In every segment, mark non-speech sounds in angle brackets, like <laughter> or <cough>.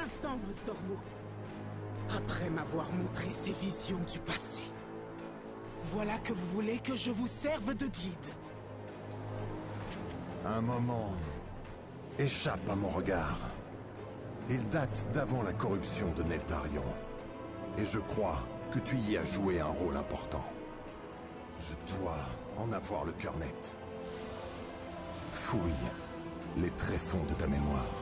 Instant. Après m'avoir montré ces visions du passé, voilà que vous voulez que je vous serve de guide. Un moment échappe à mon regard. Il date d'avant la corruption de Neltarion. Et je crois que tu y as joué un rôle important. Je dois en avoir le cœur net. Fouille les tréfonds de ta mémoire.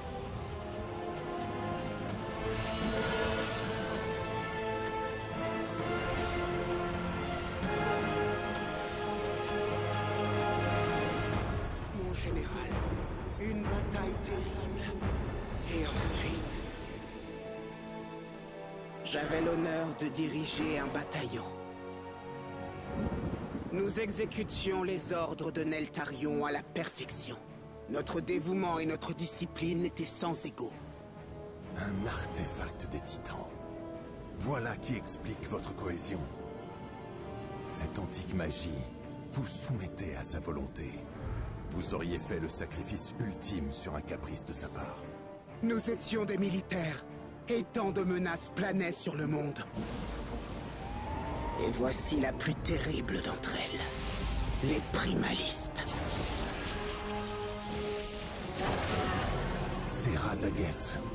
Mon général, une bataille terrible. Et ensuite... J'avais l'honneur de diriger un bataillon. Nous exécutions les ordres de Neltarion à la perfection. Notre dévouement et notre discipline étaient sans égaux. Un artefact des titans. Voilà qui explique votre cohésion. Cette antique magie vous soumettait à sa volonté. Vous auriez fait le sacrifice ultime sur un caprice de sa part. Nous étions des militaires, et tant de menaces planaient sur le monde. Et voici la plus terrible d'entre elles. Les primalistes.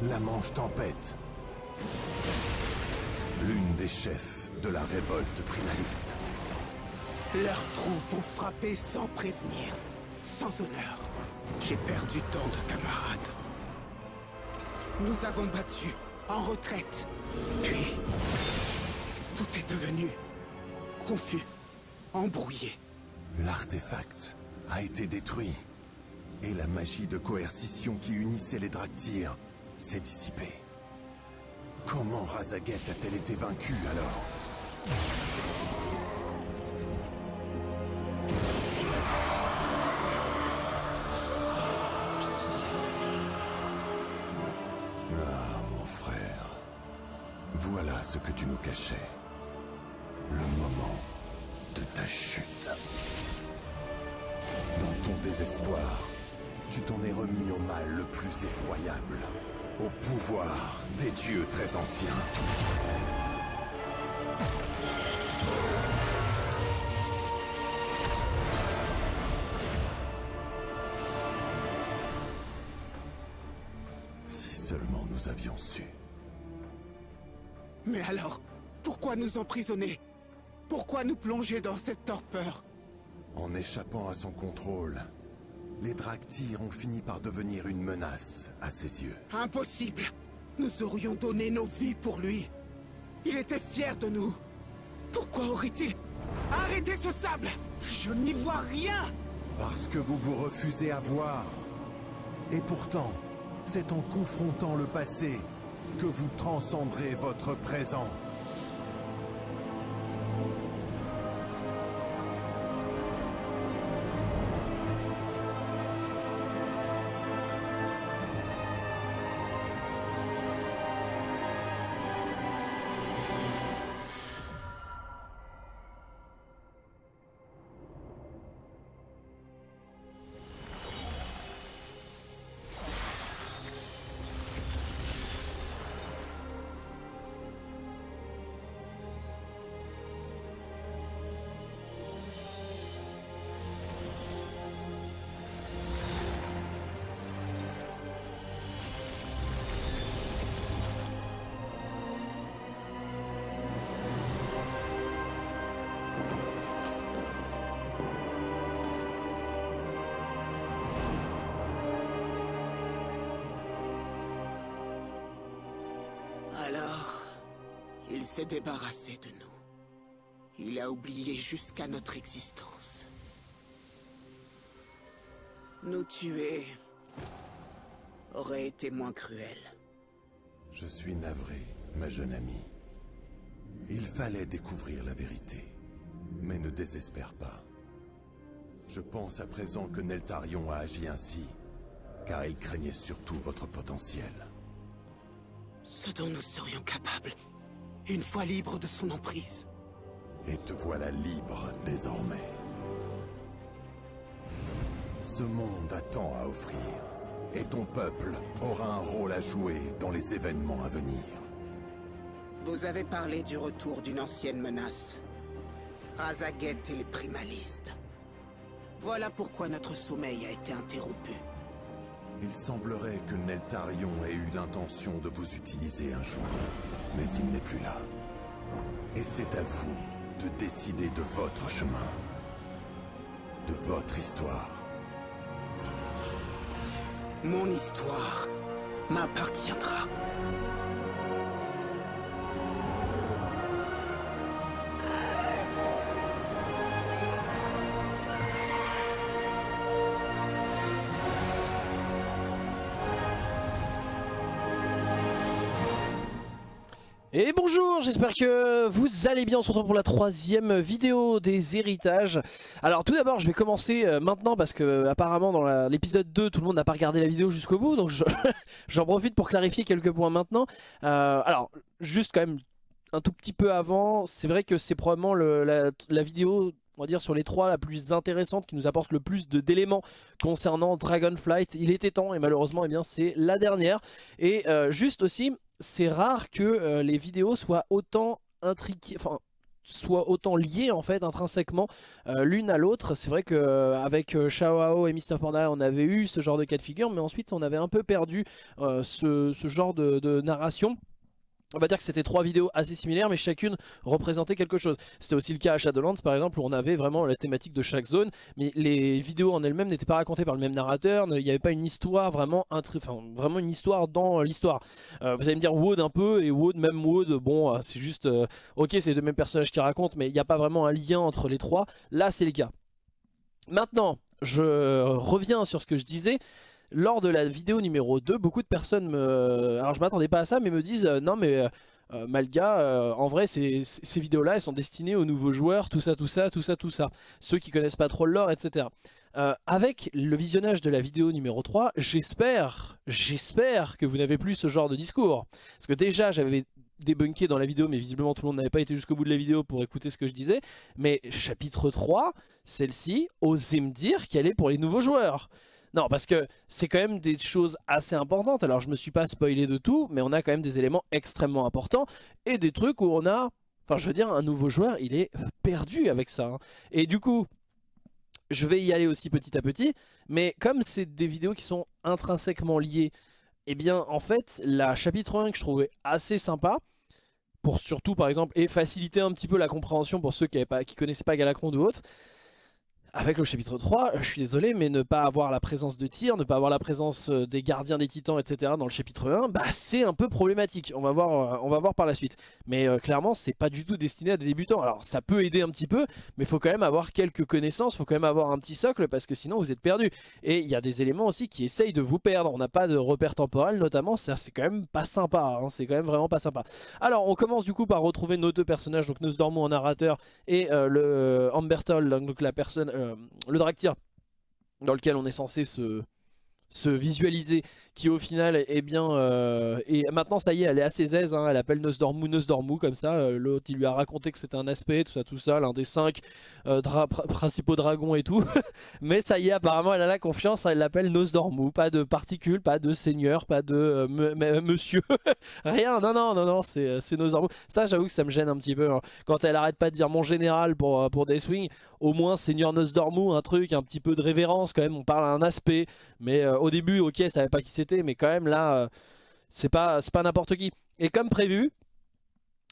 La Manche Tempête. L'une des chefs de la révolte primaliste. Leurs troupes ont frappé sans prévenir, sans honneur. J'ai perdu tant de camarades. Nous avons battu, en retraite. Puis, tout est devenu confus, embrouillé. L'artefact a été détruit. Et la magie de coercition qui unissait les Draktyr s'est dissipée. Comment Razaguette a-t-elle été vaincue alors? Ah, mon frère. Voilà ce que tu nous cachais. Plus effroyable. Au pouvoir des dieux très anciens. Si seulement nous avions su. Mais alors, pourquoi nous emprisonner? Pourquoi nous plonger dans cette torpeur? En échappant à son contrôle, les Draktyr ont fini par devenir une menace à ses yeux. Impossible Nous aurions donné nos vies pour lui. Il était fier de nous. Pourquoi aurait-il Arrêtez ce sable? Je n'y vois rien Parce que vous vous refusez à voir. Et pourtant, c'est en confrontant le passé que vous transcendrez votre présent. S'est débarrassé de nous. Il a oublié jusqu'à notre existence. Nous tuer aurait été moins cruel. Je suis navré, ma jeune amie. Il fallait découvrir la vérité. Mais ne désespère pas. Je pense à présent que Neltarion a agi ainsi, car il craignait surtout votre potentiel. Ce dont nous serions capables, une fois libres de son emprise. Et te voilà libre désormais. Ce monde a tant à offrir, Et ton peuple aura un rôle à jouer dans les événements à venir. Vous avez parlé du retour d'une ancienne menace. Razaget et les primalistes. Voilà pourquoi notre sommeil a été interrompu. Il semblerait que Neltarion ait eu l'intention de vous utiliser un jour, mais il n'est plus là. Et c'est à vous de décider de votre chemin, de votre histoire. Mon histoire m'appartiendra. J'espère que vous allez bien, on se retrouve pour la troisième vidéo des héritages. Alors tout d'abord je vais commencer euh, maintenant parce que apparemment dans l'épisode 2 tout le monde n'a pas regardé la vidéo jusqu'au bout donc <laughs> j'en profite pour clarifier quelques points maintenant. Euh, alors juste quand même un tout petit peu avant, c'est vrai que c'est probablement la, vidéo on va dire sur les trois la plus intéressante qui nous apporte le plus d'éléments concernant Dragonflight. Il était temps et malheureusement eh bien c'est la dernière. Et euh, juste aussi c'est rare que euh, les vidéos soient autant intriquées, enfin soient autant liées en fait intrinsèquement euh, l'une à l'autre. C'est vrai qu'avec euh, Shao et Mr Panda on avait eu ce genre de cas de figure mais ensuite on avait un peu perdu ce, genre de narration. On va dire que c'était trois vidéos assez similaires mais chacune représentait quelque chose. C'était aussi le cas à Shadowlands par exemple où on avait vraiment la thématique de chaque zone mais les vidéos en elles-mêmes n'étaient pas racontées par le même narrateur, il n'y avait pas une histoire vraiment, enfin, vraiment une histoire dans l'histoire. Euh, vous allez me dire Wood un peu et Wood, même Wood, bon euh, c'est juste, euh, ok c'est les deux mêmes personnages qui racontent mais il n'y a pas vraiment un lien entre les trois, là c'est le cas. Maintenant, je reviens sur ce que je disais, lors de la vidéo numéro 2, beaucoup de personnes me... Alors je m'attendais pas à ça, mais me disent euh, non mais... Euh, euh, Malga, en vrai, ces, vidéos-là, elles sont destinées aux nouveaux joueurs, tout ça, tout ça, tout ça, tout ça. Ceux qui connaissent pas trop le lore, etc. avec le visionnage de la vidéo numéro 3, j'espère, j'espère que vous n'avez plus ce genre de discours. Parce que déjà, j'avais débunké dans la vidéo, mais visiblement tout le monde n'avait pas été jusqu'au bout de la vidéo pour écouter ce que je disais. Mais chapitre 3, celle-ci, osez me dire qu'elle est pour les nouveaux joueurs. Non, parce que c'est quand même des choses assez importantes. Alors, je me suis pas spoilé de tout, mais on a quand même des éléments extrêmement importants et des trucs où on a... Enfin, je veux dire, un nouveau joueur, il est perdu avec ça. Hein. Et du coup, je vais y aller aussi petit à petit. Mais comme c'est des vidéos qui sont intrinsèquement liées, eh bien, en fait, la chapitre 1 que je trouvais assez sympa, pour surtout, par exemple, et faciliter un petit peu la compréhension pour ceux qui ne connaissaient pas Galacron ou autre, avec le chapitre 3, je suis désolé, mais ne pas avoir la présence de tir, ne pas avoir la présence euh, des gardiens des titans, etc. dans le chapitre 1, bah c'est un peu problématique. On va voir, euh, on va voir par la suite. Mais euh, clairement, c'est pas du tout destiné à des débutants. Alors ça peut aider un petit peu, mais faut quand même avoir quelques connaissances, faut quand même avoir un petit socle, parce que sinon vous êtes perdu. Et il y a des éléments aussi qui essayent de vous perdre. On n'a pas de repère temporel notamment, c'est quand même pas sympa. Hein. c'est quand même vraiment pas sympa. Alors on commence du coup par retrouver nos deux personnages, donc Nosdormu en narrateur et le Ambertol, donc la personne euh, le Draktyr dans lequel on est censé se, se visualiser qui au final est bien euh, et maintenant ça y est elle est assez aise hein, elle appelle Nosdormu Nosdormu comme ça euh, l'autre il lui a raconté que c'était un aspect tout ça tout ça l'un des cinq euh, principaux dragons et tout. <laughs> Mais ça y est apparemment elle a la confiance elle l'appelle Nosdormu pas de particules pas de seigneur pas de monsieur. <laughs> Rien non non non non c'est Nosdormu ça j'avoue que ça me gêne un petit peu hein. quand elle arrête pas de dire mon général pour, pour Deathwing au moins seigneur Nosdormu un truc un petit peu de révérence quand même on parle à un aspect mais au début ok savait pas qui c'était mais quand même là, euh, c'est pas, pas n'importe qui. Et comme prévu,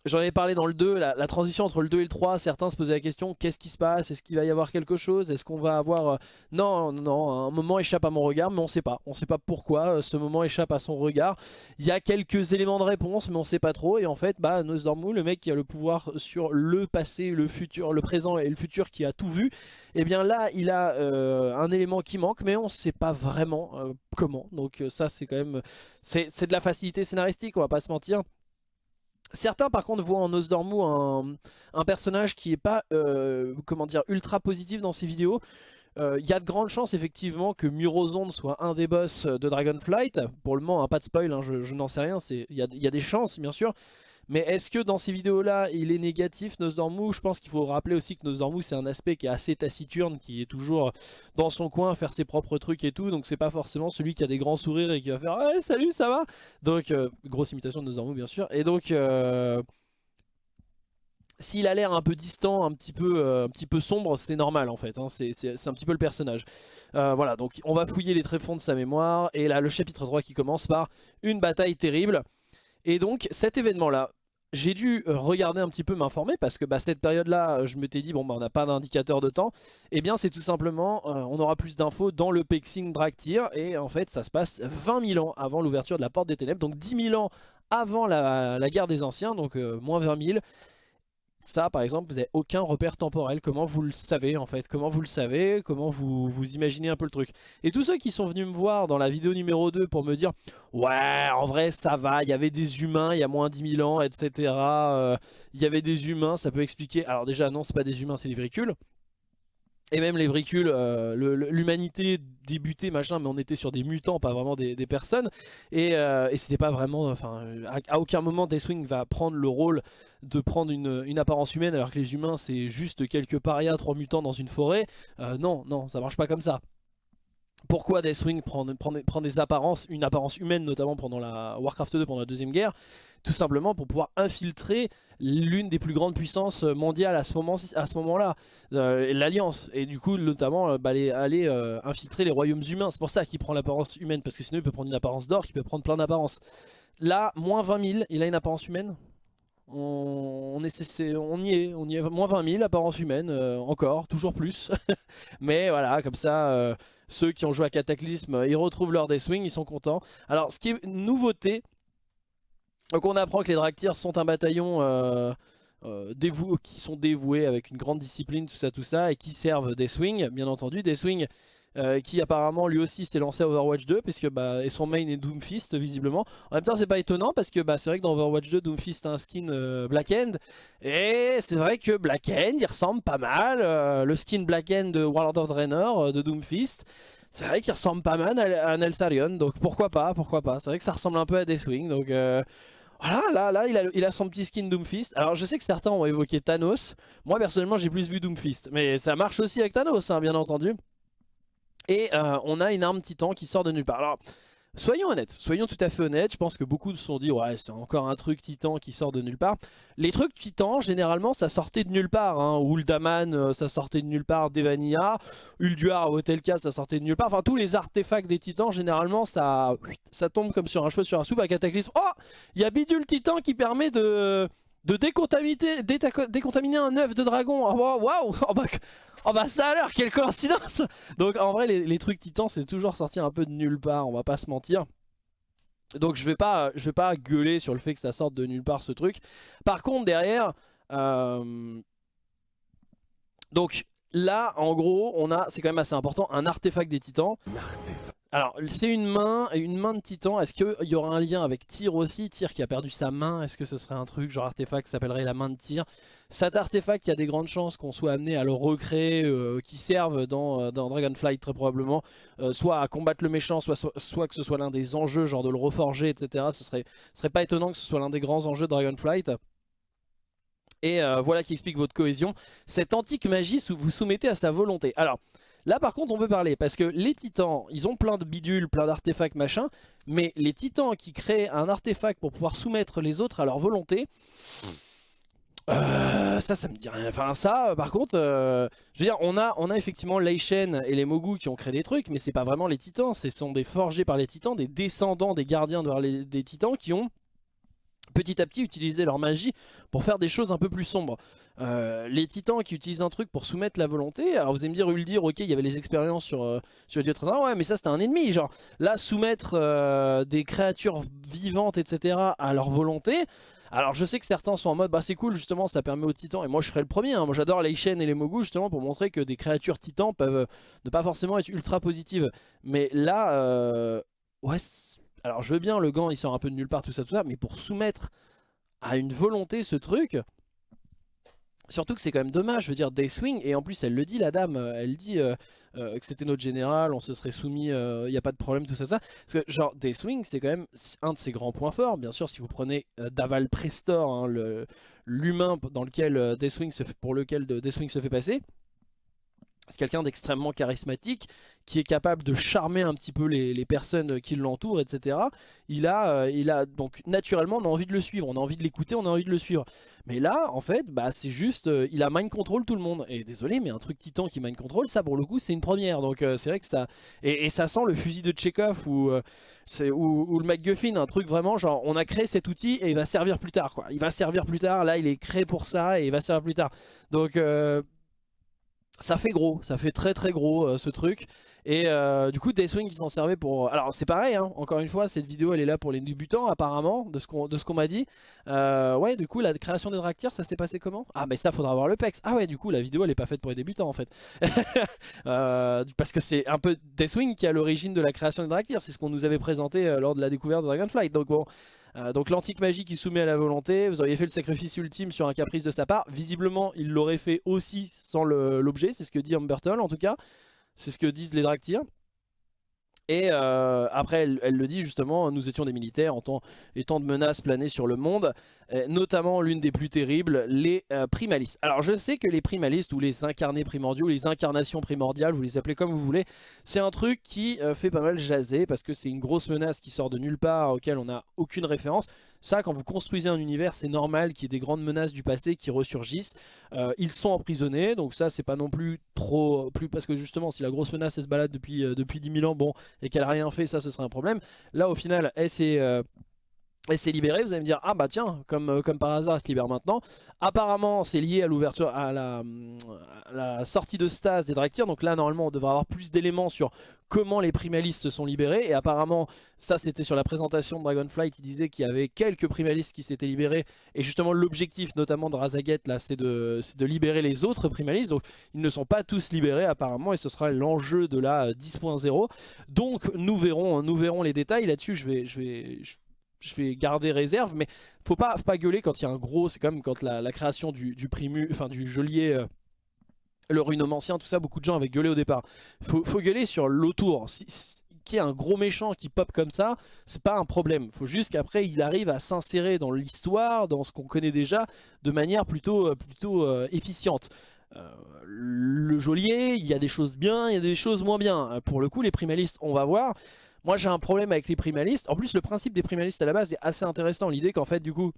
J'en ai parlé dans le 2, la, transition entre le 2 et le 3, certains se posaient la question, qu'est-ce qui se passe? Est-ce qu'il va y avoir quelque chose? Est-ce qu'on va avoir... Euh, non, non, un moment échappe à mon regard, mais on sait pas. On sait pas pourquoi euh, ce moment échappe à son regard. Il y a quelques éléments de réponse, mais on sait pas trop. Et en fait, bah, Nosdormu, le mec qui a le pouvoir sur le passé, le futur, le présent et le futur, qui a tout vu, eh bien là, il a euh, un élément qui manque, mais on sait pas vraiment comment. Donc ça, c'est quand même... C'est de la facilité scénaristique, on va pas se mentir. Certains par contre voient en Nosdormu un, un personnage qui est pas euh, comment dire ultra positif dans ses vidéos. Il euh, y a de grandes chances effectivement que Murozond soit un des boss de Dragonflight. Pour le moment, hein, pas de spoil, hein, je, n'en sais rien, il y a, des chances bien sûr. Mais est-ce que dans ces vidéos-là, il est négatif, Nosdormu Je pense qu'il faut rappeler aussi que Nosdormu, c'est un aspect qui est assez taciturne, qui est toujours dans son coin, faire ses propres trucs et tout. Donc c'est pas forcément celui qui a des grands sourires et qui va faire « Ouais, salut, ça va ?» Donc, euh, grosse imitation de Nosdormu, bien sûr. Et donc... Euh, s'il a l'air un peu distant, un petit peu, euh, un petit peu sombre, c'est normal en fait, hein. c'est un petit peu le personnage. Voilà, donc on va fouiller les tréfonds de sa mémoire, et là le chapitre 3 qui commence par une bataille terrible. Et donc cet événement là, j'ai dû euh, regarder un petit peu m'informer parce que bah, cette période là je me t'ai dit bon bah on n'a pas d'indicateur de temps. Eh bien c'est tout simplement on aura plus d'infos dans le Pexing Draktyr et en fait ça se passe 20 000 ans avant l'ouverture de la porte des ténèbres. Donc 10 000 ans avant la, guerre des anciens. Donc moins 20 000 ça, par exemple, vous n'avez aucun repère temporel. Comment vous le savez, en fait? Comment vous le savez? Comment vous, vous imaginez un peu le truc? Et tous ceux qui sont venus me voir dans la vidéo numéro 2 pour me dire « Ouais, en vrai, ça va, il y avait des humains il y a moins 10 000 ans, etc. Euh, il y avait des humains, ça peut expliquer... » Alors déjà, non, c'est pas des humains, c'est des véhicules. Et même les bricules, euh, l'humanité débutait machin, mais on était sur des mutants, pas vraiment des, personnes. Et, euh, et c'était pas vraiment, enfin, à, aucun moment Deathwing va prendre le rôle de prendre une, apparence humaine, alors que les humains c'est juste quelques parias, trois mutants dans une forêt. Euh, non, non, ça marche pas comme ça. Pourquoi Deathwing prend, des apparences, une apparence humaine notamment pendant la Warcraft 2, pendant la deuxième guerre? Tout simplement pour pouvoir infiltrer l'une des plus grandes puissances mondiales à ce moment-là, moment euh, l'Alliance. Et du coup, notamment, euh, bah, aller, euh, infiltrer les royaumes humains. C'est pour ça qu'il prend l'apparence humaine, parce que sinon il peut prendre une apparence d'or, il peut prendre plein d'apparences. Là, moins 20 000, il a une apparence humaine on, est, on, y est, on y est, moins 20 000 apparence humaine, encore, toujours plus. <laughs> Mais voilà, comme ça, ceux qui ont joué à Cataclysme, ils retrouvent leur Deathwing, ils sont contents. Alors, ce qui est nouveauté, donc on apprend que les Draktyrs sont un bataillon euh, euh qui sont dévoués avec une grande discipline, tout ça, tout ça, et qui servent Deathwing, bien entendu. Deathwing euh, qui apparemment lui aussi s'est lancé à Overwatch 2, puisque, bah, et son main est Doomfist visiblement. En même temps c'est pas étonnant, parce que bah, c'est vrai que dans Overwatch 2, Doomfist a un skin euh, Black End, et c'est vrai que Black End, il ressemble pas mal, le skin Black End de World of Draenor, de Doomfist, c'est vrai qu'il ressemble pas mal à, Nelsarion, donc pourquoi pas, pourquoi pas. C'est vrai que ça ressemble un peu à Deathwing, donc... Voilà, là, là, il a, il a son petit skin Doomfist. Alors, je sais que certains ont évoqué Thanos. Moi, personnellement, j'ai plus vu Doomfist. Mais ça marche aussi avec Thanos, hein, bien entendu. Et euh, on a une arme titan qui sort de nulle part. Alors, Soyons honnêtes, soyons tout à fait honnêtes, je pense que beaucoup se sont dit ouais c'est encore un truc titan qui sort de nulle part. Les trucs titans généralement ça sortait de nulle part, hein. Uldaman euh, ça sortait de nulle part, Devania, Ulduar cas ça sortait de nulle part, enfin tous les artefacts des titans généralement ça, ça tombe comme sur un cheveu sur un soupe à cataclysme. Oh il y a Bidule Titan qui permet de, de décontaminer, un œuf de dragon. Oh, waouh <laughs> oh, bah, oh, bah, ça a l'air, quelle coïncidence Donc en vrai les, trucs titans c'est toujours sorti un peu de nulle part, on va pas se mentir. Donc je vais pas je vais pas gueuler sur le fait que ça sorte de nulle part ce truc. Par contre derrière... Euh, donc là en gros on a, c'est quand même assez important, un artefact des titans. Alors, c'est une main, une main de titan. Est-ce qu'il y aura un lien avec Tyr aussi? Tyr qui a perdu sa main, est-ce que ce serait un truc genre artefact qui s'appellerait la main de Tyr? Cet artefact, il y a des grandes chances qu'on soit amené à le recréer, euh, qui serve dans, euh, dans, Dragonflight très probablement, euh, soit à combattre le méchant, soit, soit, que ce soit l'un des enjeux, genre de le reforger, etc. Ce serait, ce serait pas étonnant que ce soit l'un des grands enjeux de Dragonflight. Et voilà qui explique votre cohésion. Cette antique magie, vous soumettez à sa volonté. Alors, Là par contre on peut parler parce que les titans ils ont plein de bidules, plein d'artefacts machin Mais les titans qui créent un artefact pour pouvoir soumettre les autres à leur volonté euh, ça, ça me dit rien. Enfin, ça, par contre, euh, je veux dire, on a, on a effectivement et les Mogu qui ont créé des trucs, mais c'est pas vraiment les titans. Ce sont des forgés par les titans, des descendants des gardiens de des titans qui ont petit à petit utilisé leur magie pour faire des choses un peu plus sombres. Euh, les titans qui utilisent un truc pour soumettre la volonté, alors vous allez me dire, dire, ok, il y avait les expériences sur, euh, sur le dieu très ouais, mais ça c'était un ennemi, genre, là, soumettre euh, des créatures vivantes, etc., à leur volonté, alors je sais que certains sont en mode, bah c'est cool, justement, ça permet aux titans, et moi je serais le premier, hein. moi j'adore les chaînes et les mogus, justement, pour montrer que des créatures titans peuvent ne pas forcément être ultra positives, mais là, ouais, alors je veux bien, le gant il sort un peu de nulle part, tout ça, tout ça, mais pour soumettre à une volonté ce truc Surtout que c'est quand même dommage, je veux dire, Dayswing, et en plus elle le dit la dame, elle dit euh, euh, que c'était notre général, on se serait soumis, il euh, n'y a pas de problème, tout ça, ça. Parce que genre Dayswing c'est quand même un de ses grands points forts, bien sûr si vous prenez Daval Prestor, hein, l'humain dans lequel Dayswing se pour lequel Dayswing se fait passer, c'est quelqu'un d'extrêmement charismatique, qui est capable de charmer un petit peu les, personnes qui l'entourent, etc. Il a, euh, il a donc naturellement on a envie de le suivre, on a envie de l'écouter, on a envie de le suivre. Mais là, en fait, bah c'est juste, euh, il a mind control tout le monde. Et désolé, mais un truc titan qui mind control, ça pour le coup c'est une première. Donc euh, c'est vrai que ça, et, ça sent le fusil de Chekhov ou, ou, le MacGuffin, un truc vraiment genre on a créé cet outil et il va servir plus tard quoi. Il va servir plus tard. Là, il est créé pour ça et il va servir plus tard. Donc ça fait gros, ça fait très très gros euh, ce truc. Et euh, du coup Dayswing qui s'en servait pour... Alors c'est pareil, hein, encore une fois, cette vidéo elle est là pour les débutants apparemment, de ce qu'on m'a dit. Euh, ouais, du coup la création des Draktyrs, ça s'est passé comment? Ah mais ça faudra voir le PEX. Ah ouais, du coup la vidéo elle est pas faite pour les débutants en fait. <laughs> parce que c'est un peu Deathwing qui a l'origine de la création des Draktyrs, c'est ce qu'on nous avait présenté lors de la découverte de Dragonflight. Donc bon... Euh, donc l'antique magie qui soumet à la volonté, vous auriez fait le sacrifice ultime sur un caprice de sa part. Visiblement, il l'aurait fait aussi sans l'objet, c'est ce que dit Humberton en tout cas. C'est ce que disent les Draktyrs. Et euh, après, elle, le dit justement, nous étions des militaires en tant, étant de menaces planées sur le monde, euh, notamment l'une des plus terribles, les euh, primalistes. Alors je sais que les primalistes ou les incarnés primordiaux, les incarnations primordiales, vous les appelez comme vous voulez, c'est un truc qui fait pas mal jaser parce que c'est une grosse menace qui sort de nulle part, auquel on n'a aucune référence. Ça, quand vous construisez un univers, c'est normal qu'il y ait des grandes menaces du passé qui ressurgissent. Euh, ils sont emprisonnés, donc ça, c'est pas non plus trop... plus Parce que justement, si la grosse menace, elle se balade depuis, euh, depuis 10 000 ans, bon, et qu'elle a rien fait, ça, ce serait un problème. Là, au final, elle s'est... Euh, elle s'est libérée, vous allez me dire, ah bah tiens, comme, comme par hasard, elle se libère maintenant. Apparemment, c'est lié à l'ouverture, à la, sortie de stase des Draktyrs. Donc là, normalement, on devrait avoir plus d'éléments sur comment les primalistes se sont libérés. Et apparemment, ça c'était sur la présentation de Dragonflight, il disait qu'il y avait quelques primalistes qui s'étaient libérés. Et justement, l'objectif notamment de Razaget, là, c'est de, de libérer les autres primalistes. Donc ils ne sont pas tous libérés apparemment, et ce sera l'enjeu de la 10.0. Donc nous verrons, nous verrons les détails. Là-dessus, je vais... Je vais vais garder réserve, mais faut pas, faut pas gueuler quand il y a un gros, c'est comme quand la, création du, primu, enfin du geôlier, euh, le runomancien, tout ça, beaucoup de gens avaient gueulé au départ. Faut, faut gueuler sur l'autour. Si, qu'il y ait un gros méchant qui pop comme ça, c'est pas un problème. Faut juste qu'après il arrive à s'insérer dans l'histoire, dans ce qu'on connaît déjà, de manière plutôt, euh, plutôt euh, efficiente. le geôlier, il y a des choses bien, il y a des choses moins bien. Pour le coup, les primalistes, on va voir. Moi j'ai un problème avec les primalistes. En plus le principe des primalistes à la base est assez intéressant. L'idée qu'en fait du coup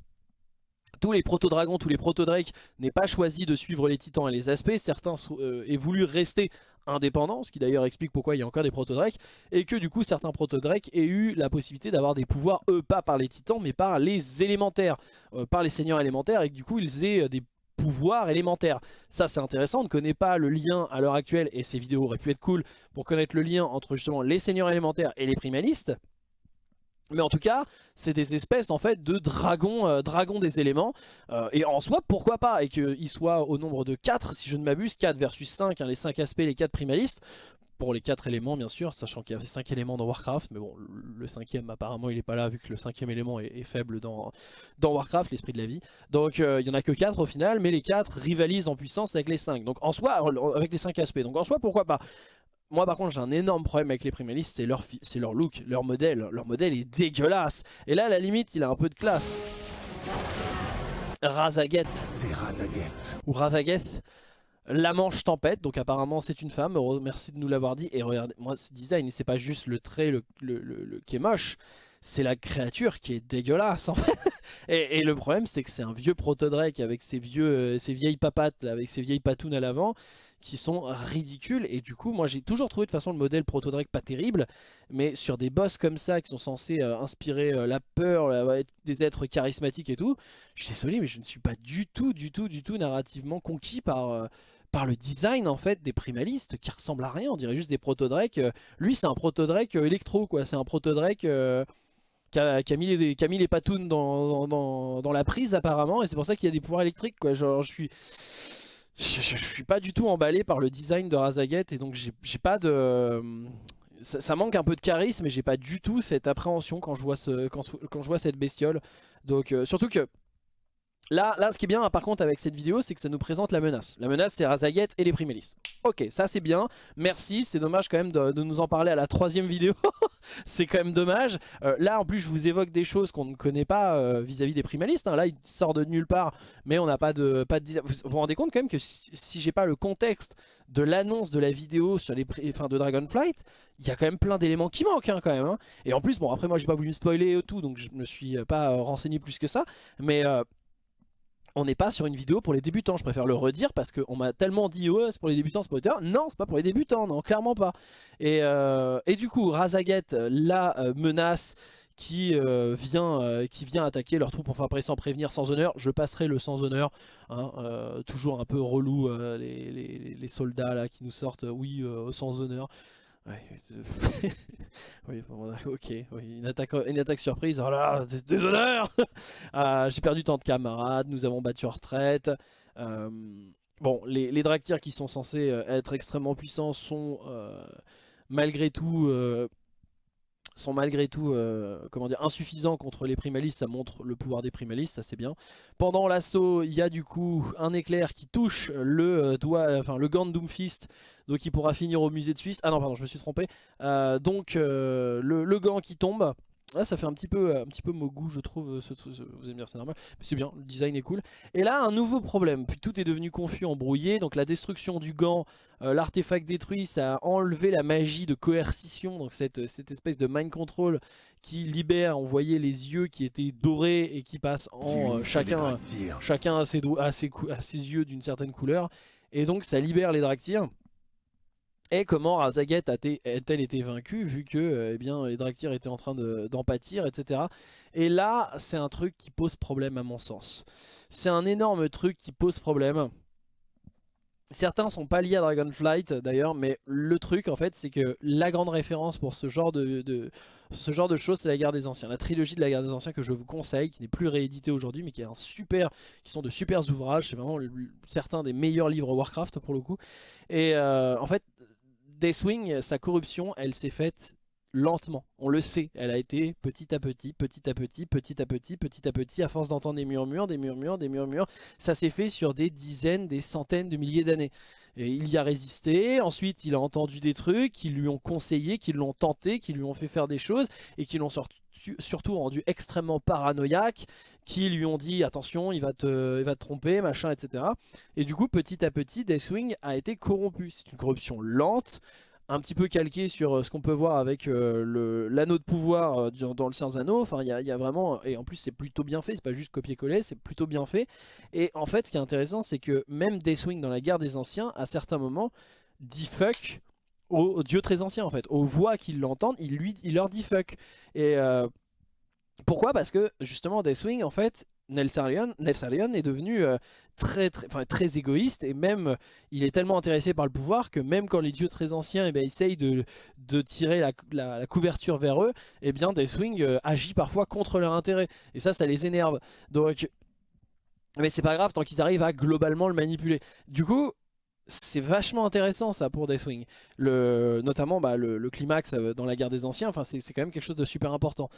tous les proto-dragons, tous les proto-drakes n'aient pas choisi de suivre les titans et les aspects. Certains euh, aient voulu rester indépendants, ce qui d'ailleurs explique pourquoi il y a encore des proto-drakes. Et que du coup certains proto-drakes aient eu la possibilité d'avoir des pouvoirs, eux pas par les titans mais par les élémentaires, euh, par les seigneurs élémentaires. Et que du coup ils aient euh, des pouvoir élémentaire. Ça c'est intéressant, on ne connaît pas le lien à l'heure actuelle et ces vidéos auraient pu être cool pour connaître le lien entre justement les seigneurs élémentaires et les primalistes. Mais en tout cas, c'est des espèces en fait de dragons, euh, dragons des éléments. Euh, et en soi, pourquoi pas Et qu'ils soient au nombre de 4, si je ne m'abuse, 4 versus 5, hein, les 5 aspects, les 4 primalistes pour les quatre éléments bien sûr, sachant qu'il y avait cinq éléments dans Warcraft, mais bon, le cinquième apparemment il est pas là vu que le cinquième élément est, faible dans, dans Warcraft, l'esprit de la vie. Donc euh, il y en a que quatre au final, mais les quatre rivalisent en puissance avec les cinq. Donc en soi, avec les cinq aspects, donc en soi pourquoi pas? Moi par contre j'ai un énorme problème avec les primalistes, c'est leur, leur look, leur modèle. Leur modèle est dégueulasse. Et là à la limite il a un peu de classe. Razaget. C'est Razaget. Ou Razaget. La manche tempête, donc apparemment c'est une femme, merci de nous l'avoir dit. Et regardez, moi ce design, c'est pas juste le trait le, le, qui est moche, c'est la créature qui est dégueulasse en fait. <laughs> et, le problème c'est que c'est un vieux proto-drake avec ses, vieux, euh, ses vieilles papates, avec ses vieilles patounes à l'avant qui sont ridicules et du coup moi j'ai toujours trouvé de façon le modèle proto-drake pas terrible mais sur des boss comme ça qui sont censés euh, inspirer euh, la peur, des êtres charismatiques et tout je suis désolé mais je ne suis pas du tout du tout du tout narrativement conquis par par le design en fait des primalistes qui ressemblent à rien, on dirait juste des proto-Drake. Euh, lui c'est un proto-Drake euh, électro quoi, c'est un proto-Drake euh, qui, a, mis les, qui les patounes dans, dans, la prise apparemment et c'est pour ça qu'il y a des pouvoirs électriques quoi. Genre je suis... Je, suis pas du tout emballé par le design de Razaget et donc j'ai pas de... Ça, manque un peu de charisme mais j'ai pas du tout cette appréhension quand je vois, ce, quand, quand je vois cette bestiole. Donc surtout que Là, là, ce qui est bien par contre avec cette vidéo, c'est que ça nous présente la menace. La menace, c'est Razaget et les Primalis. Ok, ça c'est bien, merci, c'est dommage quand même de, nous en parler à la troisième vidéo, <laughs> c'est quand même dommage. Euh, là en plus je vous évoque des choses qu'on ne connaît pas euh, vis-à-vis des primalistes, hein. là il sort de nulle part, mais on n'a pas de... Pas. Vous vous rendez compte quand même que si, j'ai pas le contexte de l'annonce de la vidéo sur les enfin, de Dragonflight, il y a quand même plein d'éléments qui manquent hein, quand même. Hein. Et en plus, bon après moi j'ai pas voulu me spoiler tout, donc je me suis pas euh, renseigné plus que ça, mais on n'est pas sur une vidéo pour les débutants, je préfère le redire parce qu'on m'a tellement dit ouais c'est pour les débutants, c'est pour les débutants. Non, c'est pas pour les débutants, non, clairement pas. Et, euh, du coup, Razaget, la euh, menace qui, euh, vient, qui vient attaquer leurs troupes, enfin après sans prévenir, sans honneur, je passerai le sans honneur, hein, toujours un peu relou les, les, soldats là qui nous sortent, oui, sans honneur. Oui, <laughs> ok, une, attaque, une attaque surprise, oh là, déshonneur <laughs> ah, J'ai perdu tant de camarades, nous avons battu en retraite. Euh, bon, les, les qui sont censés euh, être extrêmement puissants sont euh, malgré tout sont malgré tout dire, insuffisants contre les primalistes, ça montre le pouvoir des primalistes, ça c'est bien. Pendant l'assaut, il y a du coup un éclair qui touche le doigt, enfin le gant de Doomfist, donc il pourra finir au musée de Suisse. Ah non pardon, je me suis trompé. Euh, donc le, gant qui tombe, ça fait un petit peu, un petit peu goût je trouve. Ce, vous allez me dire c'est normal, mais c'est bien, le design est cool. Et là, un nouveau problème. Puis tout est devenu confus, embrouillé. Donc la destruction du gant, euh, l'artefact détruit, ça a enlevé la magie de coercition. Donc cette, cette espèce de mind control qui libère, on voyait les yeux qui étaient dorés et qui passent en euh, chacun, chacun a ses, a ses, ses yeux d'une certaine couleur. Et donc ça libère les Draktyrs. Et comment Razaget a-t-elle été vaincue vu que eh bien, les Draktyrs étaient en train d'en pâtir, etc. Et là, c'est un truc qui pose problème à mon sens. C'est un énorme truc qui pose problème. Certains sont pas liés à Dragonflight d'ailleurs, mais le truc en fait c'est que la grande référence pour ce genre de, ce genre de choses c'est la guerre des anciens. La trilogie de la guerre des anciens que je vous conseille, qui n'est plus rééditée aujourd'hui mais qui est un super, qui sont de super ouvrages, c'est vraiment certains des meilleurs livres Warcraft pour le coup. Et euh, en fait Deathwing, sa corruption, elle s'est faite lentement. On le sait, elle a été petit à petit, petit à petit, petit à petit, petit à petit, à force d'entendre des murmures, des murmures, des murmures. Ça s'est fait sur des dizaines, des centaines de milliers d'années. Et il y a résisté, ensuite il a entendu des trucs qui lui ont conseillé, qui l'ont tenté, qui lui ont fait faire des choses et qui l'ont surtout rendu extrêmement paranoïaque, qui lui ont dit attention il va te, il va te tromper, machin, etc. Et du coup petit à petit Deathwing a été corrompu. C'est une corruption lente, un petit peu calqué sur euh, ce qu'on peut voir avec euh, l'anneau de pouvoir euh, dans le Seigneur Anneaux. Enfin, il y, a vraiment, et en plus c'est plutôt bien fait, c'est pas juste copier-coller, c'est plutôt bien fait. Et en fait, ce qui est intéressant, c'est que même Deathwing dans la guerre des anciens, à certains moments, dit fuck aux, dieux très anciens en fait, aux voix qui l'entendent, il, il leur dit fuck. Et pourquoi? Parce que justement Deathwing en fait Nelsarion, est devenu euh, très, très, égoïste et même il est tellement intéressé par le pouvoir que même quand les dieux très anciens eh bien, essayent de, de tirer la, couverture vers eux, eh bien Deathwing euh, agit parfois contre leur intérêt et ça ça les énerve. Donc mais c'est pas grave tant qu'ils arrivent à globalement le manipuler. Du coup c'est vachement intéressant ça pour Deathwing. Le, notamment bah, le, le, climax euh, dans la guerre des anciens, c'est quand même quelque chose de super important.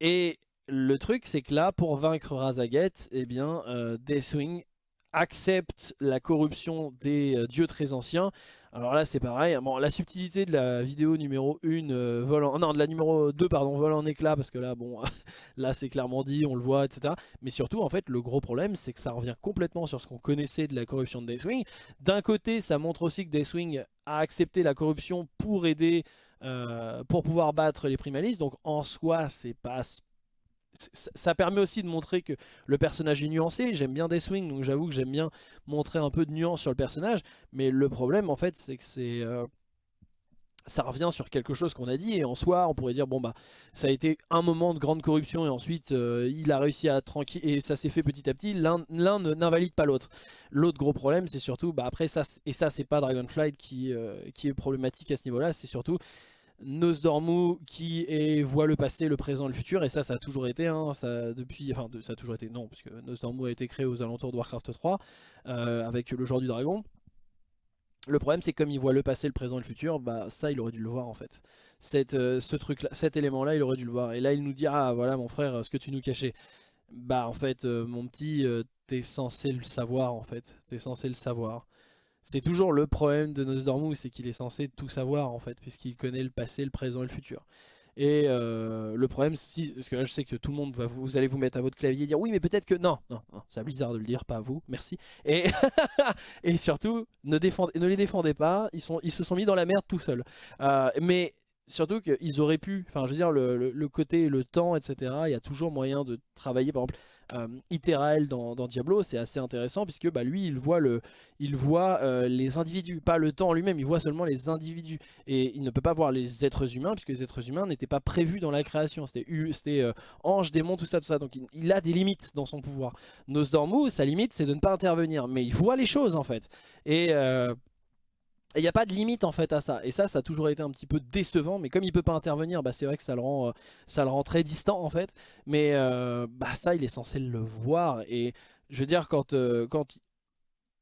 Et le truc, c'est que là, pour vaincre Razaget, eh bien, euh, Deathwing accepte la corruption des euh, dieux très anciens. Alors là, c'est pareil. Bon, la subtilité de la vidéo numéro 1 euh, vol en... Non, de la numéro 2, pardon, vol en éclat, parce que là, bon, <laughs> là, c'est clairement dit, on le voit, etc. Mais surtout, en fait, le gros problème, c'est que ça revient complètement sur ce qu'on connaissait de la corruption de Deathwing. D'un côté, ça montre aussi que Deathwing a accepté la corruption pour aider... Euh, pour pouvoir battre les primalistes donc en soi c'est pas ça permet aussi de montrer que le personnage est nuancé. J'aime bien Deathwing, donc j'avoue que j'aime bien montrer un peu de nuance sur le personnage. Mais le problème, en fait, c'est que c'est... Euh, ça revient sur quelque chose qu'on a dit et en soi on pourrait dire bon bah ça a été un moment de grande corruption et ensuite euh, il a réussi à tranquille et ça s'est fait petit à petit l'un n'invalide pas l'autre l'autre gros problème c'est surtout bah après ça et ça c'est pas Dragonflight qui, euh, qui est problématique à ce niveau là c'est surtout Nosdormu qui voit le passé, le présent le futur, et ça, ça a toujours été, hein, ça, depuis, enfin, ça a toujours été, non, puisque Nosdormu a été créé aux alentours de Warcraft 3, euh, avec le jour du dragon. Le problème, c'est comme il voit le passé, le présent et le futur, bah ça, il aurait dû le voir en fait. Euh, ce truc cet élément-là, il aurait dû le voir. Et là, il nous dit, ah voilà mon frère, ce que tu nous cachais. Bah en fait, euh, mon petit, t'es censé le savoir en fait. T'es censé le savoir. C'est toujours le problème de Nosdormu, c'est qu'il est censé tout savoir en fait, puisqu'il connaît le passé, le présent et le futur. Et euh, le problème, si, parce que là je sais que tout le monde va vous, vous allez vous mettre à votre clavier et dire oui mais peut-être que non, non, non c'est bizarre de le dire, pas vous, merci. Et, <laughs> surtout, ne, les défendez pas, ils, se sont mis dans la merde tout seuls. Euh, mais surtout qu'ils auraient pu, enfin je veux dire le, le, côté, le temps, etc. Il y a toujours moyen de travailler, par exemple euh, dans, Diablo, c'est assez intéressant puisque bah, lui il voit, euh, les individus, pas le temps lui-même, il voit seulement les individus et il ne peut pas voir les êtres humains puisque les êtres humains n'étaient pas prévus dans la création, c'était euh, ange, démon, tout ça, tout ça, donc il, il, a des limites dans son pouvoir. Nosdormu, sa limite c'est de ne pas intervenir, mais il voit les choses en fait. Et euh, il n'y a pas de limite en fait à ça. Et ça, ça a toujours été un petit peu décevant. Mais comme il peut pas intervenir, bah, c'est vrai que ça le, rend, euh, ça le rend très distant en fait. Mais euh, bah, ça, il est censé le voir. Et je veux dire, quand, euh, quand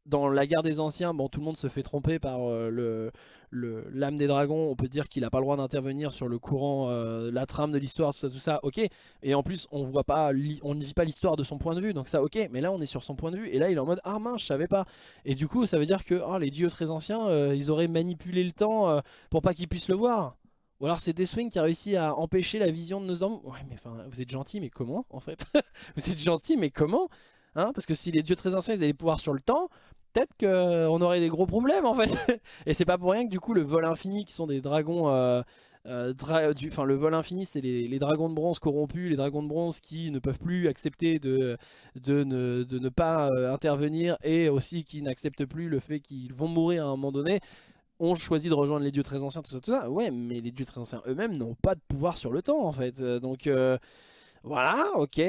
dans la guerre des anciens, bon, tout le monde se fait tromper par euh, le l'âme des dragons. On peut dire qu'il n'a pas le droit d'intervenir sur le courant, euh, la trame de l'histoire, tout ça, tout ça. Ok. Et en plus, on voit pas, on ne vit pas l'histoire de son point de vue. Donc ça, ok. Mais là, on est sur son point de vue. Et là, il est en mode ah mince, je savais pas. Et du coup, ça veut dire que oh, les dieux très anciens, euh, ils auraient manipulé le temps pour pas qu'ils puissent le voir. Ou alors c'est Deathwing qui a réussi à empêcher la vision de Nosdormu. Ouais, mais enfin, vous êtes gentil, mais comment en fait? <laughs> Vous êtes gentil, mais comment? Hein, parce que si les dieux très anciens ils avaient pouvoir sur le temps, qu'on aurait des gros problèmes en fait. <laughs> Et c'est pas pour rien que du coup le vol infini qui sont des dragons... Euh, euh, le vol infini, c'est les, dragons de bronze corrompus, les dragons de bronze qui ne peuvent plus accepter de, ne, pas euh, intervenir et aussi qui n'acceptent plus le fait qu'ils vont mourir à un moment donné ont choisi de rejoindre les dieux très anciens, tout ça, tout ça. Ouais, mais les dieux très anciens eux-mêmes n'ont pas de pouvoir sur le temps en fait. Donc euh, voilà, ok.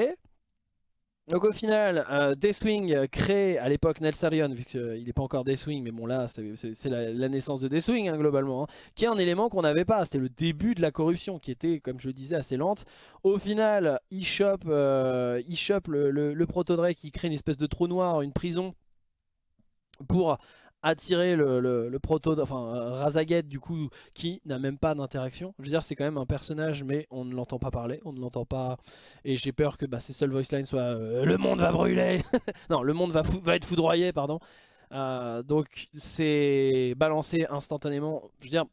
Donc au final, euh, Deathwing euh, crée à l'époque Nelsarion, vu qu'il euh, n'est pas encore Deathwing, mais bon là c'est la, naissance de Deathwing hein, globalement, hein, qui est un élément qu'on n'avait pas, c'était le début de la corruption qui était, comme je le disais, assez lente. Au final, il chope, il le, le, le Proto-Drake qui crée une espèce de trou noir, une prison, pour attirer le, le, proto, enfin Razaget du coup qui n'a même pas d'interaction. Je veux dire c'est quand même un personnage mais on ne l'entend pas parler, on ne l'entend pas et j'ai peur que bah, ses seuls voice lines soient euh, le monde va brûler, <laughs> non le monde va, va être foudroyé pardon. Euh, donc c'est balancé instantanément, je veux dire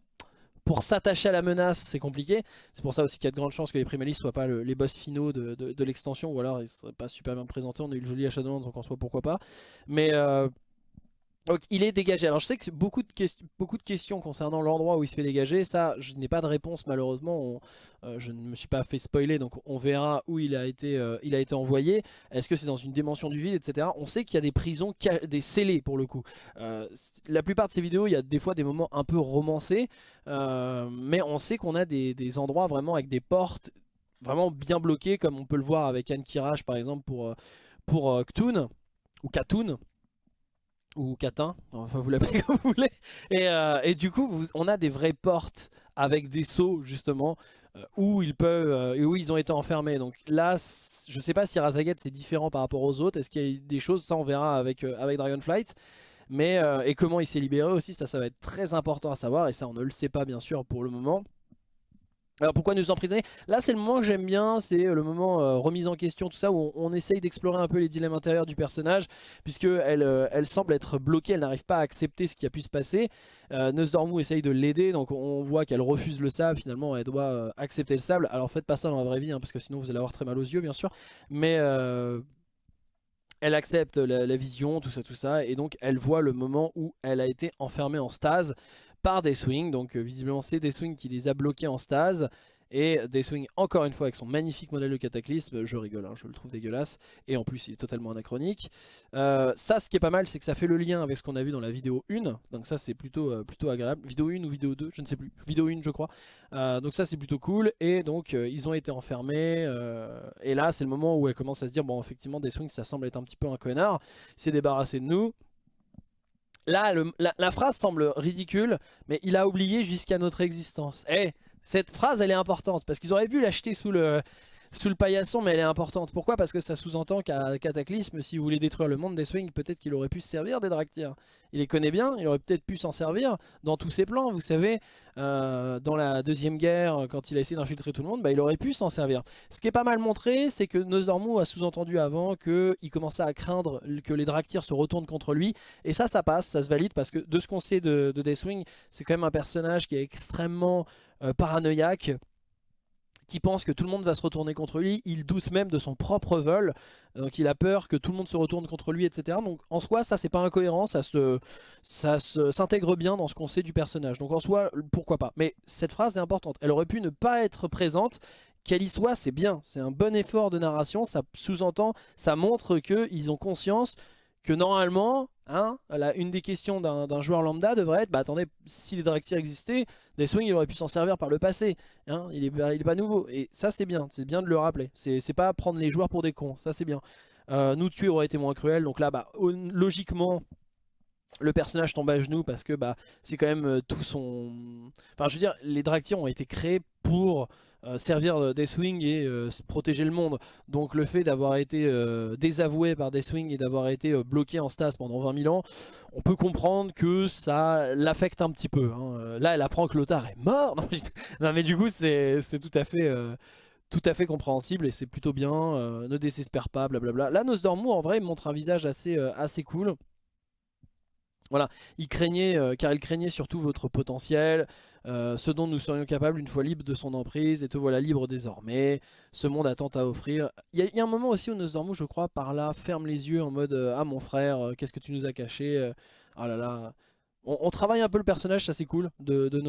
pour s'attacher à la menace, c'est compliqué. C'est pour ça aussi qu'il y a de grandes chances que les primalistes soient pas le, les boss finaux de, de, l'extension, ou alors ils seraient pas super bien présentés. On a eu le joli à Shadowlands, donc en soi pourquoi pas. Mais euh, donc il est dégagé. Alors je sais que beaucoup de, questions concernant l'endroit où il se fait dégager, ça je n'ai pas de réponse malheureusement, euh, je ne me suis pas fait spoiler donc on verra où il a été, euh, envoyé. Est-ce que c'est dans une dimension du vide etc. On sait qu'il y a des prisons, des scellés pour le coup. Euh, la plupart de ces vidéos il y a des fois des moments un peu romancés, mais on sait qu'on a des, endroits vraiment avec des portes vraiment bien bloquées comme on peut le voir avec Anne Kiraj par exemple pour, pour ou Katun ou Catin, enfin vous l'appelez <laughs> comme vous voulez. Et, euh, et du coup, on a des vraies portes avec des seaux justement euh, où ils peuvent euh, où ils ont été enfermés. Donc là, je sais pas si Razaget c'est différent par rapport aux autres. Est-ce qu'il y a des choses? Ça, on verra avec avec Dragonflight. Mais et comment il s'est libéré aussi, ça, ça va être très important à savoir. Et ça, on ne le sait pas bien sûr pour le moment. Alors pourquoi nous emprisonner? Là c'est le moment que j'aime bien, c'est le moment euh, remise en question, tout ça, où on, essaye d'explorer un peu les dilemmes intérieurs du personnage, puisque elle, euh, elle semble être bloquée, elle n'arrive pas à accepter ce qui a pu se passer. Euh, essaye de l'aider, donc on voit qu'elle refuse le sable, finalement elle doit euh, accepter le sable. Alors faites pas ça dans la vraie vie, hein, parce que sinon vous allez avoir très mal aux yeux bien sûr, mais... Euh, elle accepte la, vision, tout ça, tout ça, et donc elle voit le moment où elle a été enfermée en stase par Deathwing. Donc euh, visiblement c'est Deathwing qui les a bloqués en stase. Et Deathwing encore une fois avec son magnifique modèle de cataclysme, je rigole, hein, je le trouve dégueulasse. Et en plus il est totalement anachronique. Euh, ça ce qui est pas mal c'est que ça fait le lien avec ce qu'on a vu dans la vidéo 1. Donc ça c'est plutôt, euh, plutôt agréable. Vidéo 1 ou vidéo 2, je ne sais plus. Vidéo 1 je crois. Euh, donc ça c'est plutôt cool. Et donc euh, ils ont été enfermés. Euh, et là c'est le moment où elle commence à se dire bon effectivement Deathwing ça semble être un petit peu un connard. Il s'est débarrassé de nous. Là, la, phrase semble ridicule, mais il a oublié jusqu'à notre existence. Eh, cette phrase, elle est importante, parce qu'ils auraient pu l'acheter sous le, sous le paillasson, mais elle est importante. Pourquoi? Parce que ça sous-entend qu'à Cataclysme, si vous voulez détruire le monde des Swings, peut-être qu'il aurait pu se servir des Draktyr. Il les connaît bien, il aurait peut-être pu s'en servir dans tous ses plans. Vous savez, euh, dans la Deuxième Guerre, quand il a essayé d'infiltrer tout le monde, bah, il aurait pu s'en servir. Ce qui est pas mal montré, c'est que Nosdormu a sous-entendu avant qu'il commençait à craindre que les Draktyr se retournent contre lui. Et ça, ça passe, ça se valide, parce que de ce qu'on sait de, de Deathwing, c'est quand même un personnage qui est extrêmement euh, paranoïaque qui pense que tout le monde va se retourner contre lui, il doute même de son propre vol, donc il a peur que tout le monde se retourne contre lui, etc. Donc en soi, ça c'est pas incohérent, ça s'intègre bien dans ce qu'on sait du personnage. Donc en soi, pourquoi pas. Mais cette phrase est importante, elle aurait pu ne pas être présente, qu'elle y soit, c'est bien, c'est un bon effort de narration, ça sous-entend, ça montre qu'ils ont conscience que normalement, hein, une des questions d'un joueur lambda devrait être, bah attendez, si les Draktyr existaient, Deathwing il aurait pu s'en servir par le passé, hein, il, est, pas nouveau, et ça c'est bien, c'est bien de le rappeler, c'est pas prendre les joueurs pour des cons, ça c'est bien. Euh, nous tuer aurait été moins cruel, donc là, bah, logiquement, le personnage tombe à genoux parce que bah, c'est quand même euh, tout son... Enfin je veux dire, les Draktyr ont été créés pour euh, servir Deathwing et euh, protéger le monde. Donc le fait d'avoir été euh, désavoué par Deathwing et d'avoir été bloqué en stas pendant 20 000 ans, on peut comprendre que ça l'affecte un petit peu. Hein. Là elle apprend que Lothar est mort <laughs> Non, mais du coup c'est tout à fait tout à fait compréhensible et c'est plutôt bien, ne désespère pas, blablabla. Là Nosdormu en vrai montre un visage assez, assez cool. Voilà, il craignait, car il craignait surtout votre potentiel, euh, ce dont nous serions capables une fois libres de son emprise, et te voilà libre désormais, ce monde a tant à offrir. Il y, a un moment aussi où Nosdormu, je crois, par là, ferme les yeux en mode euh, Ah mon frère, euh, qu'est-ce que tu nous as caché Ah là là, on, travaille un peu le personnage, ça c'est cool, de, de.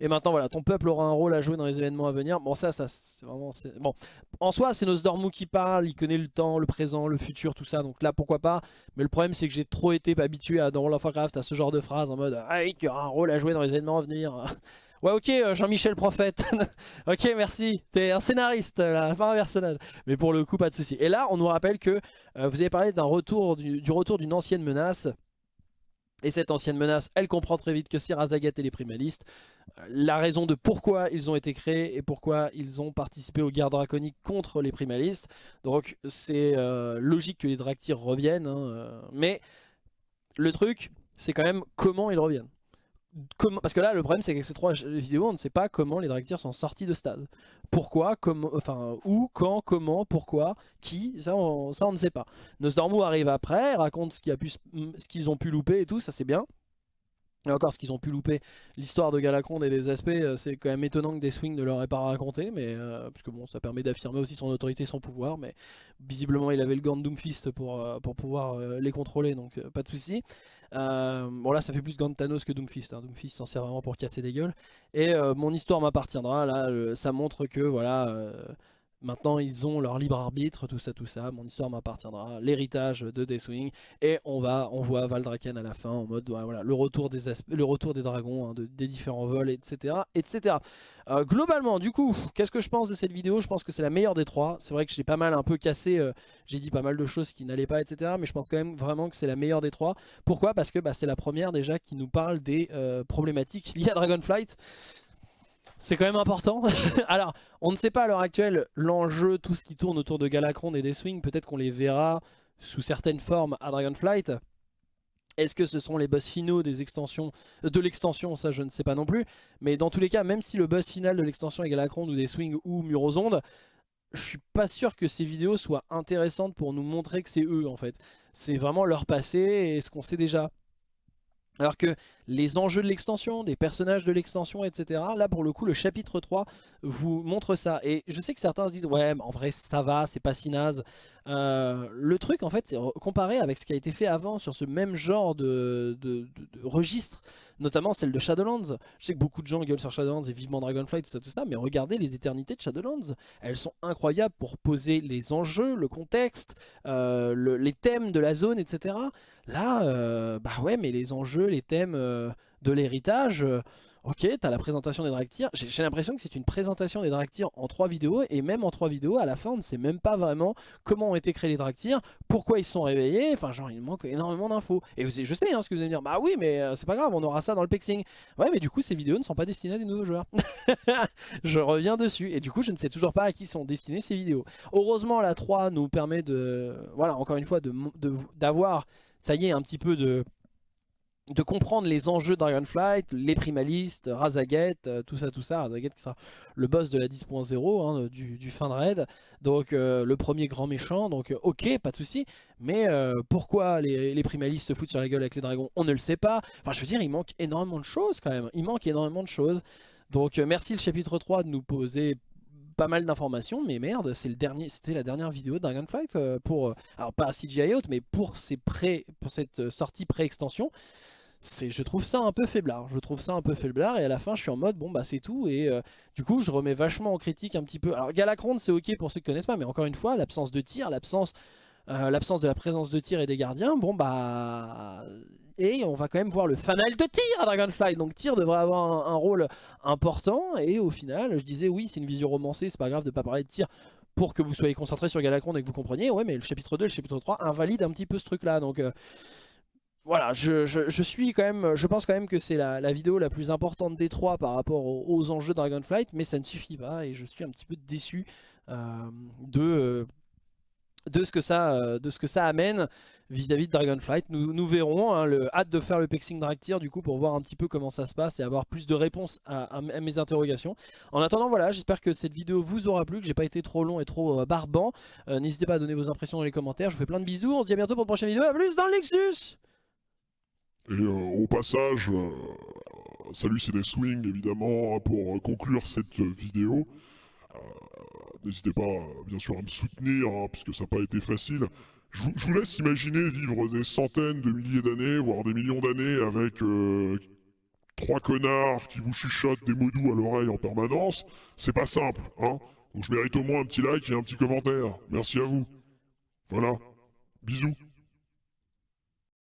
Et maintenant, voilà, ton peuple aura un rôle à jouer dans les événements à venir. Bon, ça, ça c'est vraiment... Bon, en soi, c'est Nosdormu qui parle, il connaît le temps, le présent, le futur, tout ça. Donc là, pourquoi pas? Mais le problème, c'est que j'ai trop été habitué à, dans World of Warcraft à ce genre de phrase en mode « Ah, il y aura un rôle à jouer dans les événements à venir. <laughs> » Ouais ok euh, Jean-Michel Prophète <laughs> Ok merci T'es un scénariste là <laughs> Pas un personnage Mais pour le coup pas de souci Et là on nous rappelle que euh, Vous avez parlé d'un retour du retour d'une ancienne menace et cette ancienne menace, elle comprend très vite que c'est Razagat et les primalistes. La raison de pourquoi ils ont été créés et pourquoi ils ont participé aux guerres draconiques contre les primalistes. Donc c'est euh, logique que les Draktyr reviennent. Hein, euh. mais le truc, c'est quand même comment ils reviennent parce que là le problème c'est qu'avec ces trois vidéos on ne sait pas comment les Draktyr sont sortis de stade. Pourquoi, comment, enfin où, quand, comment, pourquoi, qui, ça on, ça on ne sait pas. Nosdormu arrive après, raconte ce qu'ils ont pu louper et tout, ça c'est bien. Et encore ce qu'ils ont pu louper, l'histoire de Galacron et des aspects, euh, c'est quand même étonnant que des swings ne leur aient pas raconté, mais euh, bon, ça permet d'affirmer aussi son autorité son pouvoir, mais visiblement il avait le gant de Doomfist pour, euh, pour pouvoir les contrôler, donc pas de souci. bon là ça fait plus gant de Thanos que Doomfist, hein. Doomfist s'en sert vraiment pour casser des gueules. Et mon histoire m'appartiendra, là ça montre que voilà Maintenant, ils ont leur libre arbitre, tout ça, tout ça. Mon histoire m'appartiendra. L'héritage de Deathwing. Et on va, on voit Valdraken à la fin en mode, voilà, le retour des, le retour des dragons, hein, des différents vols, etc. etc. Euh, globalement, du coup, qu'est-ce que je pense de cette vidéo? Je pense que c'est la meilleure des trois. C'est vrai que j'ai pas mal un peu cassé, euh, j'ai dit pas mal de choses qui n'allaient pas, etc. Mais je pense quand même vraiment que c'est la meilleure des trois. Pourquoi? Parce que bah, c'est la première déjà qui nous parle des euh, problématiques liées à Dragonflight. C'est quand même important. <laughs> Alors, on ne sait pas à l'heure actuelle l'enjeu, tout ce qui tourne autour de Galacron et des Swings. Peut-être qu'on les verra sous certaines formes à Dragonflight. Est-ce que ce sont les boss finaux des extensions, euh, de l'extension? Ça, je ne sais pas non plus. Mais dans tous les cas, même si le boss final de l'extension est Galacron ou des Swings ou Murosonde, je suis pas sûr que ces vidéos soient intéressantes pour nous montrer que c'est eux en fait. C'est vraiment leur passé et ce qu'on sait déjà. Alors que les enjeux de l'extension, des personnages de l'extension, etc. Là pour le coup le chapitre 3 vous montre ça. Et je sais que certains se disent ouais en vrai ça va, c'est pas si naze. Euh, le truc en fait c'est comparé avec ce qui a été fait avant sur ce même genre de, de, registre, notamment celle de Shadowlands. Je sais que beaucoup de gens gueulent sur Shadowlands et vivement Dragonflight, tout ça, tout ça, mais regardez les éternités de Shadowlands. Elles sont incroyables pour poser les enjeux, le contexte, euh, les thèmes de la zone, etc. Là, euh, bah ouais mais les enjeux, les thèmes de l'héritage Ok, t'as la présentation des Draktyr. J'ai l'impression que c'est une présentation des Draktyr en trois vidéos. Et même en trois vidéos, à la fin, on ne sait même pas vraiment comment ont été créés les Draktyr, pourquoi ils sont réveillés. Enfin, genre, il manque énormément d'infos. Et je sais hein, ce que vous allez me dire. Bah oui, mais euh, c'est pas grave, on aura ça dans le pexing. Ouais, mais du coup, ces vidéos ne sont pas destinées à des nouveaux joueurs. <laughs> je reviens dessus. Et du coup, je ne sais toujours pas à qui sont destinées ces vidéos. Heureusement, la 3 nous permet de... Voilà, encore une fois, d'avoir... De, ça y est, un petit peu de de comprendre les enjeux de Dragonflight, les primalistes, Razaget, euh, tout ça, tout ça. Razaget qui le boss de la 10.0 hein, du, fin de raid. Donc euh, le premier grand méchant, donc euh, ok, pas de souci. Mais pourquoi les, primalistes se foutent sur la gueule avec les dragons On ne le sait pas. Enfin je veux dire, il manque énormément de choses quand même. Il manque énormément de choses. Donc merci le chapitre 3 de nous poser pas mal d'informations, mais merde, c'est le dernier, c'était la dernière vidéo de Dragonflight pour, alors pas CGI Out, mais pour, pour cette sortie pré-extension je trouve ça un peu faiblard, je trouve ça un peu faiblard et à la fin je suis en mode bon bah c'est tout et euh, du coup je remets vachement en critique un petit peu, alors Galacron c'est ok pour ceux qui connaissent pas mais encore une fois l'absence de tir, l'absence euh, l'absence de la présence de tir et des gardiens, bon bah et on va quand même voir le fanal de tir à Dragonfly. Donc tir devrait avoir un, rôle important et au final je disais oui c'est une vision romancée c'est pas grave de pas parler de tir pour que vous soyez concentré sur Galacron et que vous compreniez. Ouais mais le chapitre 2 et le chapitre 3 invalident un petit peu ce truc là donc euh, voilà, je, suis quand même, je pense quand même que c'est la, vidéo la plus importante des trois par rapport aux, enjeux Dragonflight, mais ça ne suffit pas et je suis un petit peu déçu euh, de, de, ce que ça, euh, de ce que ça amène vis-à-vis de Dragonflight. Nous, verrons, hein, le, hâte de faire le Pexing Drag du coup pour voir un petit peu comment ça se passe et avoir plus de réponses à, mes interrogations. En attendant, voilà, j'espère que cette vidéo vous aura plu, que j'ai pas été trop long et trop euh, barbant. N'hésitez pas à donner vos impressions dans les commentaires, je vous fais plein de bisous, on se dit à bientôt pour une prochaine vidéo, à plus dans le Nexus et euh, au passage, euh, salut c'est des swings évidemment pour conclure cette vidéo. Euh, n'hésitez pas bien sûr à me soutenir hein, puisque ça n'a pas été facile. Je vous, laisse imaginer vivre des centaines de milliers d'années, voire des millions d'années avec trois connards qui vous chuchotent des mots doux à l'oreille en permanence. C'est pas simple, hein Donc je mérite au moins un petit like et un petit commentaire. Merci à vous. Voilà. Bisous.